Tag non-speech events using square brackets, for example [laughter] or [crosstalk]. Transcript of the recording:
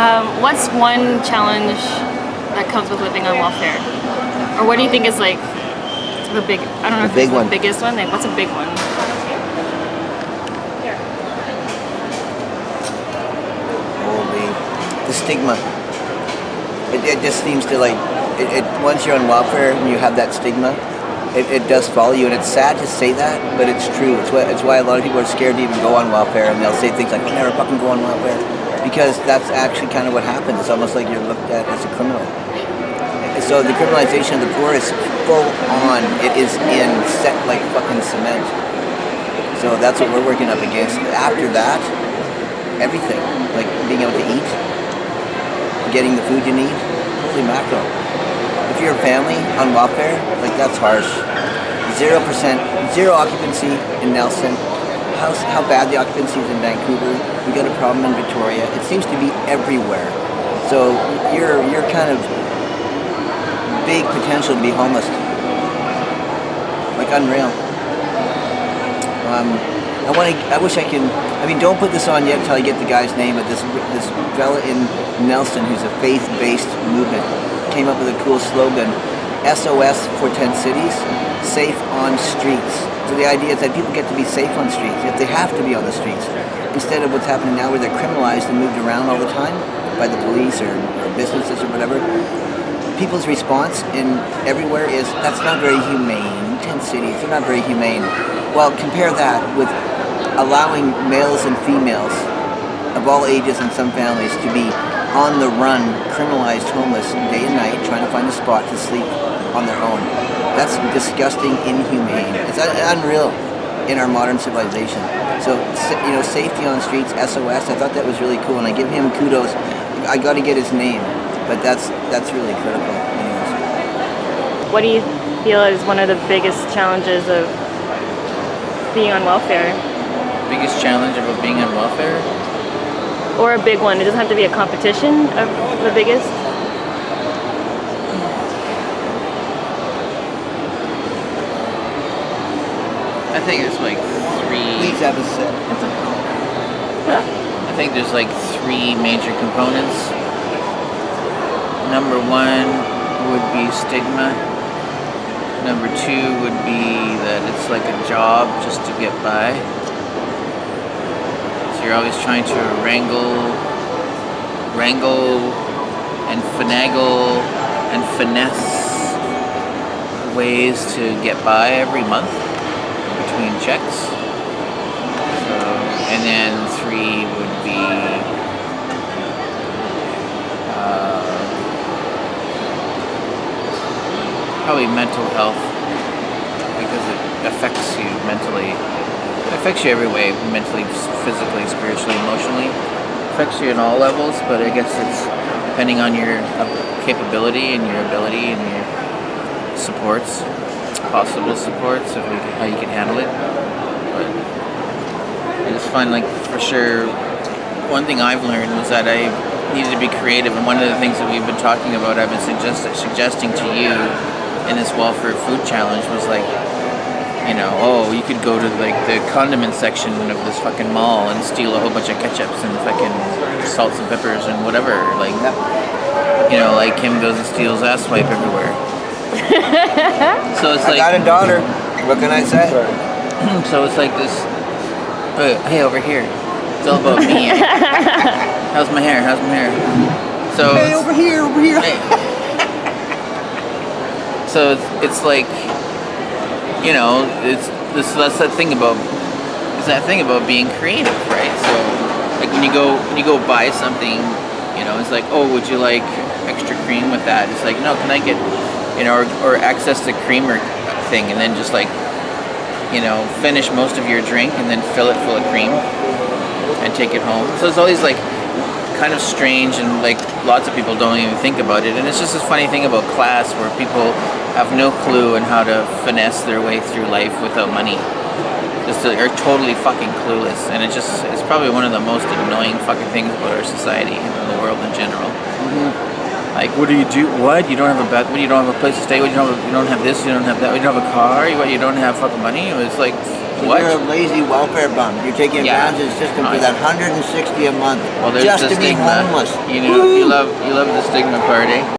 Um, what's one challenge that comes with living on welfare? Or what do you think is like the big, I don't know The if big it's one. the biggest one, like what's a big one? Holy, the stigma. It, it just seems to like, it, it once you're on welfare and you have that stigma, it, it does follow you. And it's sad to say that, but it's true. It's why, it's why a lot of people are scared to even go on welfare and they'll say things like, I'll never fucking go on welfare. Because that's actually kind of what happens. It's almost like you're looked at as a criminal. So the criminalization of the poor is full on. It is in set like fucking cement. So that's what we're working up against. After that, everything, like being able to eat, getting the food you need. Holy mackerel. If you're a family on welfare, like that's harsh. Zero percent, zero occupancy in Nelson. How, how bad the occupancy is in Vancouver. We got a problem in Victoria. It seems to be everywhere. So you're you're kind of big potential to be homeless. Like unreal. Um, I want to. I wish I can. I mean, don't put this on yet until I get the guy's name. But this this fella in Nelson, who's a faith-based movement, came up with a cool slogan: SOS for 10 cities, safe on streets. So the idea is that people get to be safe on streets if they have to be on the streets, instead of what's happening now, where they're criminalized and moved around all the time by the police or, or businesses or whatever people's response in everywhere is that's not very humane. Ten cities, they're not very humane. Well, compare that with allowing males and females of all ages and some families to be on the run, criminalized homeless day and night, trying to find a spot to sleep on their own. That's disgusting, inhumane. It's unreal in our modern civilization. So, you know, safety on streets, SOS. I thought that was really cool, and I give him kudos. I got to get his name, but that's that's really critical. Anyways. What do you feel is one of the biggest challenges of being on welfare? Biggest challenge of being on welfare? Or a big one? It doesn't have to be a competition of the biggest. I think it's like three. Please have a sip. I think there's like three major components. Number one would be stigma. Number two would be that it's like a job just to get by. So you're always trying to wrangle, wrangle, and finagle and finesse ways to get by every month between checks. So, and then three would be uh, probably mental health because it affects you mentally. It affects you every way mentally, physically, spiritually, emotionally. affects you in all levels, but I guess it's depending on your uh, capability and your ability and your supports, possible supports, of you- how you can handle it. But I just find like for sure one thing I've learned was that I needed to be creative and one of the things that we've been talking about I've been suggest- suggesting to you in this welfare food challenge was like you know, oh, you could go to like the condiment section of this fucking mall and steal a whole bunch of ketchups and fucking salts and peppers and whatever. Like, you know, like Kim goes and steals ass wipe everywhere. [laughs] so it's like. I got a daughter. What can I say? [clears throat] so it's like this. Uh, hey, over here. It's all about me. [laughs] How's my hair? How's my hair? So Hey, over here, over here. [laughs] so it's, it's like, you know, it's this that's that thing about it's that thing about being creative, right? So like when you go when you go buy something, you know, it's like, oh, would you like extra cream with that? It's like, no, can I get, you know, or, or access the creamer thing, and then just like, you know, finish most of your drink and then fill it full of cream and take it home. So it's always like kind of strange and like lots of people don't even think about it. And it's just this funny thing about class where people have no clue on how to finesse their way through life without money. Just are totally fucking clueless. And it just it's probably one of the most annoying fucking things about our society and the world in general mm-hmm. Like, what do you do? What? You don't have a bed? What? You don't have a place to stay? What? You don't have, you don't have this? You don't have that? You don't have a car? You, what? You don't have fucking money? It was like, what? You're a lazy welfare bum. You're taking yeah. advantage of the system no, for that 160 a month well, just to stigma. be homeless. You know, Woo! you love you love the stigma party.